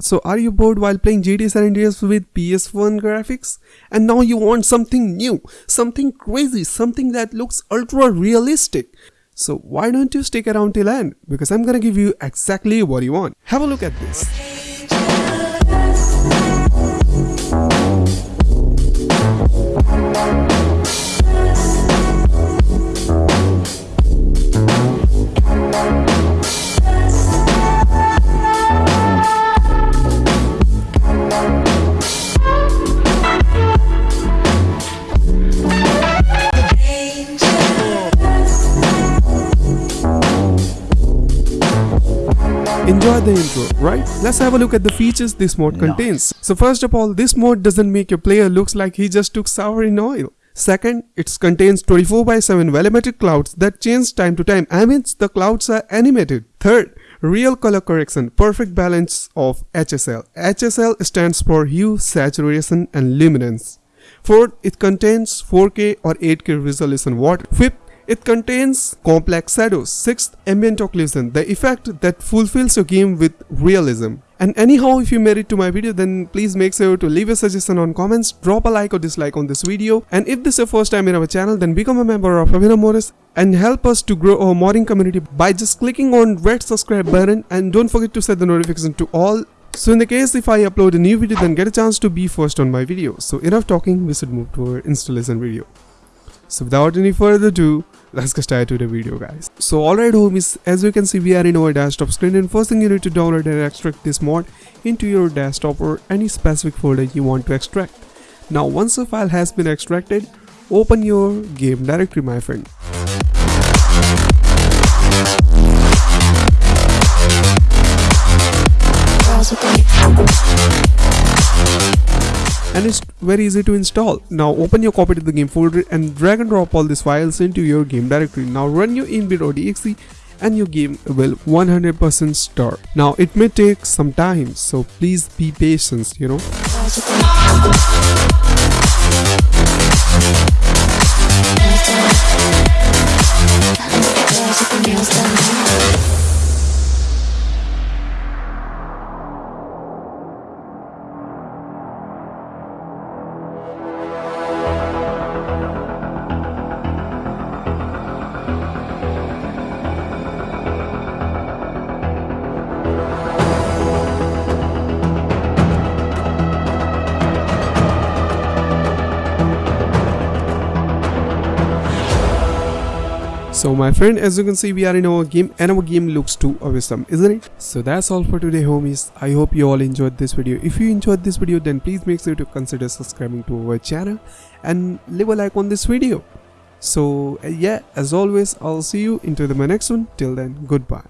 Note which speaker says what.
Speaker 1: So are you bored while playing GTA San Andreas with PS1 graphics? And now you want something new, something crazy, something that looks ultra realistic. So why don't you stick around till end? Because I'm gonna give you exactly what you want. Have a look at this. Enjoyed the intro, right? Let's have a look at the features this mod contains. So first of all, this mod doesn't make your player looks like he just took sour in oil. Second, it contains 24 by 7 volumetric clouds that change time to time. Mean, the clouds are animated. Third, real color correction, perfect balance of HSL. HSL stands for hue, saturation and luminance. Fourth, it contains 4K or 8K resolution. What? Fifth, it contains complex shadows. Sixth, ambient occlusion, the effect that fulfills your game with realism. And anyhow, if you made it to my video, then please make sure to leave a suggestion on comments, drop a like or dislike on this video. And if this is your first time in our channel, then become a member of Avinav Morris and help us to grow our modding community by just clicking on red subscribe button and don't forget to set the notification to all so in the case if I upload a new video then get a chance to be first on my video. So enough talking, we should move to our installation video. So without any further ado, let's get started to the video guys. So alright homies, as you can see we are in our desktop screen and first thing you need to download and extract this mod into your desktop or any specific folder you want to extract. Now once the file has been extracted, open your game directory my friend. And it's very easy to install. Now open your copy to the game folder and drag and drop all these files into your game directory. Now run your inbit.exe and your game will 100% start. Now it may take some time so please be patient you know. So my friend as you can see we are in our game and our game looks too awesome isn't it? So that's all for today homies. I hope you all enjoyed this video. If you enjoyed this video then please make sure to consider subscribing to our channel and leave a like on this video. So yeah as always I'll see you into the next one. Till then goodbye.